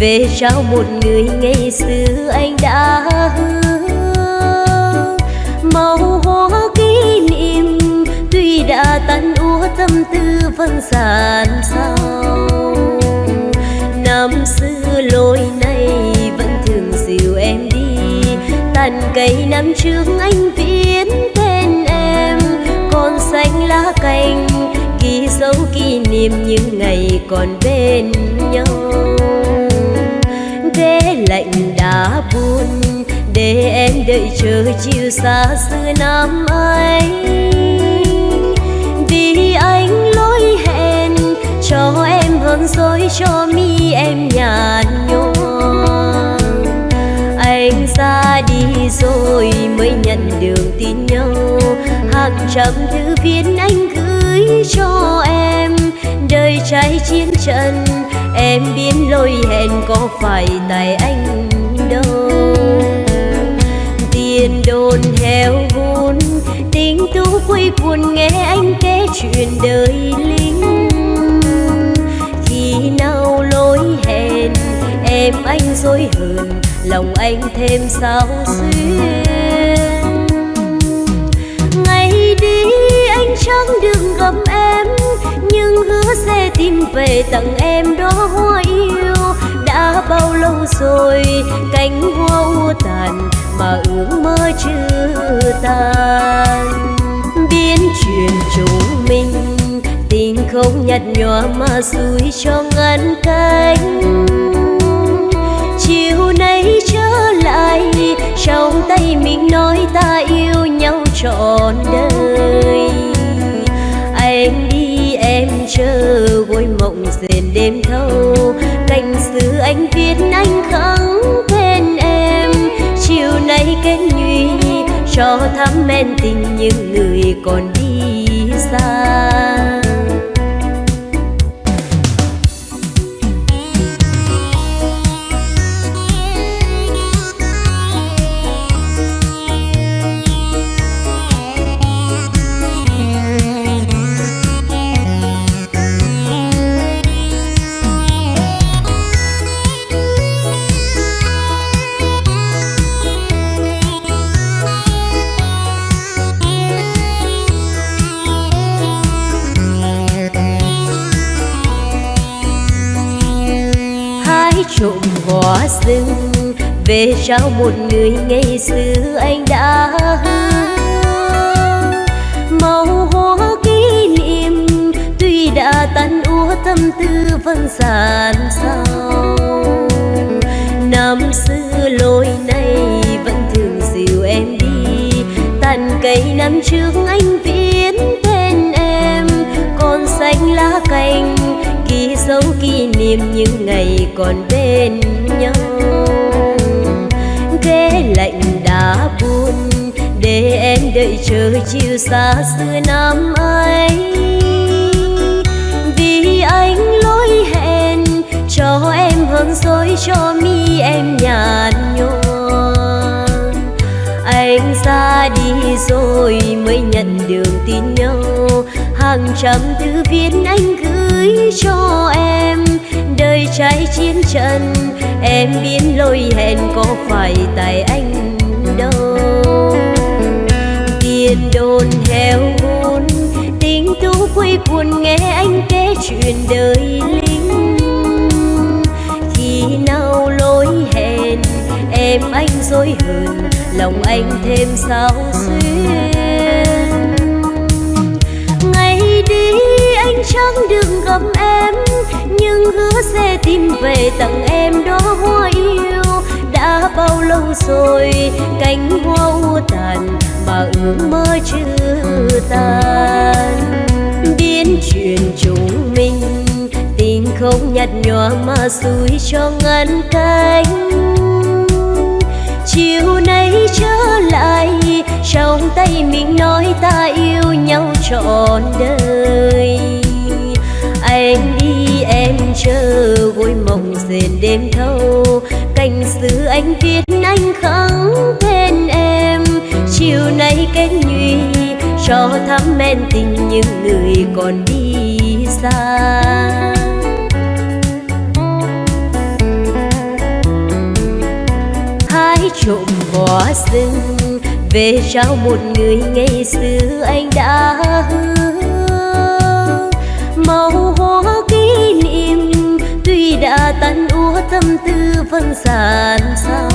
về trao một người ngày xưa anh đã hứa. Màu hoa kỷ niệm tuy đã tan úa, tâm tư vẫn dàn sao năm xưa lối này vẫn thường dìu em đi, tàn cây năm trước anh viết tên em. Còn xanh lá cành, ghi dấu kỷ niệm những ngày còn bên nhau ghế lạnh đã buồn, để em đợi chờ chiều xa xưa năm ấy. Vì anh lỗi hẹn, cho em hơn dối, cho mi em nhạt nhòa. Anh ra đi rồi mới nhận được tin nhau hàng trăm thư viết anh gửi cho em, đời trái chiến trận em biết lỗi hẹn có phải tại anh đâu. Tiền đồn heo vốn, tình tú quây buồn nghe anh kể chuyện đời lính. Khi nào lối hẹn, em anh dối hờn, lòng anh thêm sao xuyên về tặng em đó hoa yêu. Đã bao lâu rồi cánh hoa u tàn mà ước mơ chưa tan? Biến chuyện chúng mình tình không nhạt nhòa mà xui cho ngăn cánh. Chiều nay trở lại, trong tay mình nói ta yêu nhau trọn đêm thâu cành xứ anh viết anh khắng bên em. Chiều nay kết nhụy, cho thắm men tình những người còn đi xa. Trộm hoa rừng. Về trao một người ngày xưa anh đã hứa. Màu hoa kỷ niệm tuy đã tan úa tâm tư vẫn dàn sao năm xưa lối này vẫn thường dìu em đi, tàn cây năm trước kỷ niệm những ngày còn bên nhau. Ghế lạnh đã buồn để em đợi chờ chiều xa xưa năm ấy. Vì anh lỗi hẹn, cho em hơn dối, cho mi em nhạt nhòa. Anh ra đi rồi mới nhận được tin nhau. Hàng trăm thư viết anh gửi cho em đời trái chiến trận em biến lôi hẹn có phải tại anh đâu? Tiền đồn heo hôn tình tú quây buồn nghe anh kể chuyện đời lính. Khi nào lối hẹn em anh dối hờn, lòng anh thêm sao xuyên. Chẳng đừng gặp em, nhưng hứa sẽ tìm về tặng em đó hoa yêu. Đã bao lâu rồi cánh hoa u tàn mà ước mơ chưa tan? Biến chuyện chúng mình tình không nhạt nhòa mà xui cho ngăn cánh. Chiều nay trở lại, trong tay mình nói ta yêu nhau trọn đời anh đi em chờ gối mộng dền đêm thâu. Cành xứ anh viết anh khắng tên em. Chiều nay kết nhụy, cho thắm men tình những người còn đi xa. Hai trộm bỏ rừng, về trao một người ngày xưa anh đã hứa. Máu kỷ niệm. Tuy đã tan úa tâm tư vẫn sàn sao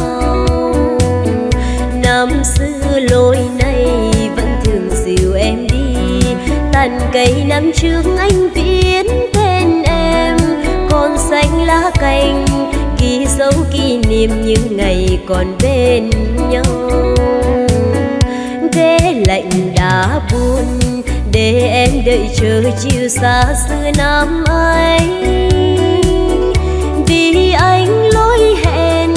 năm xưa lối này vẫn thường dìu em đi. Tàn cây năm trước anh viết tên em. Còn xanh lá cành, ghi dấu kỷ niệm những ngày còn bên nhau. Ghế lạnh đã buồn để em đợi chờ chiều xa xưa năm ấy. Vì anh lỗi hẹn,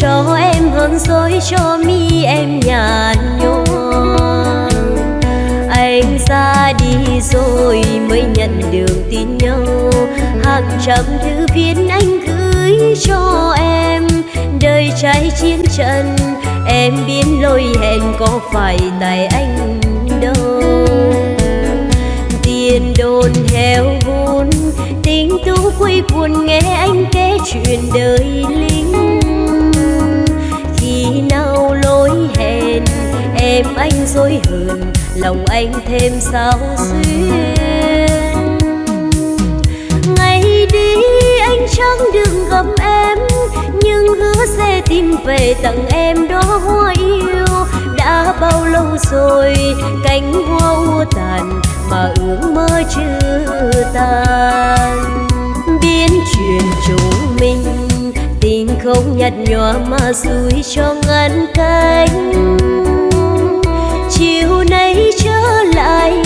cho em hơn dối cho mi em nhạt nhòa. Anh ra đi rồi mới nhận được tin nhau. Hàng trăm thư viết anh gửi cho em. Đời trái chiến trận em biến lỗi hẹn có phải tại anh tiền đồn heo vốn. Tình tú quy buồn nghe anh kể chuyện đời lính. Khi nào lối hẹn, em anh dối hờn, lòng anh thêm sao xuyên. Ngày đi, anh chẳng đừng gặp em, nhưng hứa sẽ tìm về tặng em đó hoa yêu. Đã bao lâu rồi, cánh hoa u tàn mà ước mơ chưa tan. Biến chuyện chúng mình, tình không nhạt nhòa mà rủi cho ngăn cánh. Chiều nay trở lại,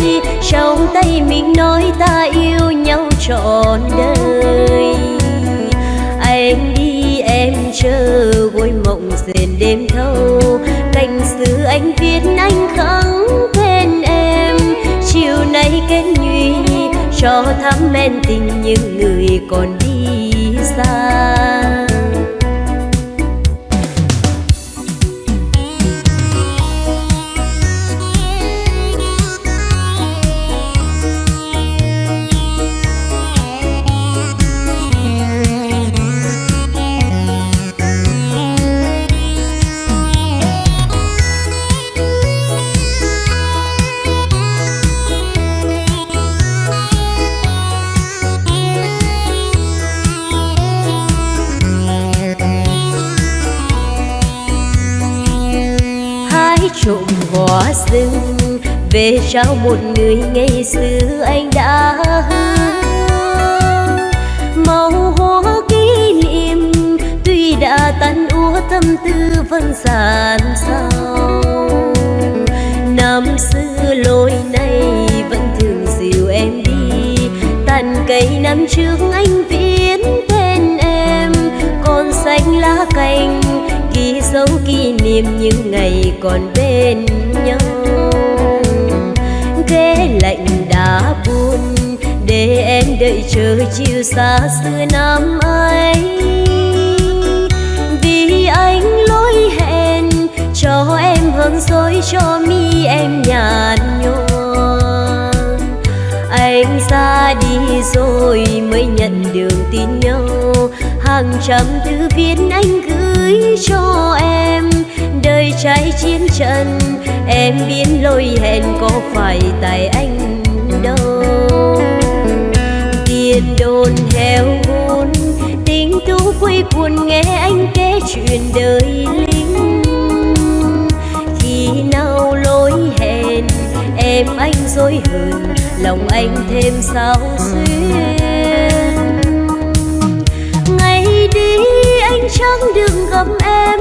trong tay mình nói ta yêu nhau trọn đời. Anh đi, em chờ gối mộng dền đêm thâu. Cành xưa anh viết anh khăng cho thắm men tình những người còn đi xa. Trộm hoa rừng. Về trao một người ngày xưa anh đã hứa. Màu hoa kỷ niệm, tuy đã tan úa, tâm tư vẫn dàn sao năm xưa lối này vẫn thường dìu em đi. Tàn cây năm trước anh dấu kỷ niệm những ngày còn bên nhau. Ghế lạnh đã buồn để em đợi chờ chiều xa xưa năm ấy. Vì anh lỗi hẹn, cho em hơn dối, cho mi em nhạt nhòa. Anh ra đi rồi mới nhận được tin nhau. Hàng trăm thư viết anh gửi cho em đời trái chiến trận. Em biến lôi hẹn có phải tại anh đâu. Tiền đồn heo vốn tình tú quây buồn nghe anh kể chuyện đời lính. Khi nào lối hẹn, em anh dối hờn, lòng anh thêm sao xuyên chẳng đừng gặp em,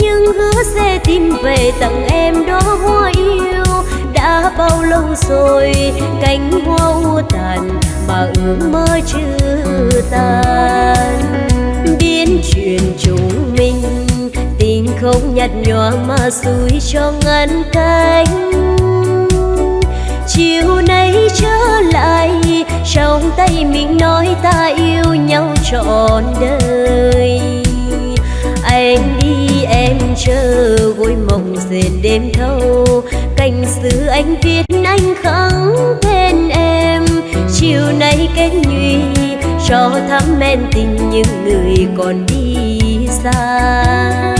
nhưng hứa sẽ tìm về tặng em đó hoa yêu. Đã bao lâu rồi cánh hoa u tàn mà ước mơ chưa tan? Biến chuyện chúng mình tình không nhạt nhòa mà xui cho ngăn cánh. Chiều nay trở lại, trong tay mình nói ta yêu nhau trọn đời anh đi, em chờ gối mộng dền đêm thâu. Cành xứ anh viết anh khắng bên em. Chiều nay kết nhụy, cho thắm men tình những người còn đi xa.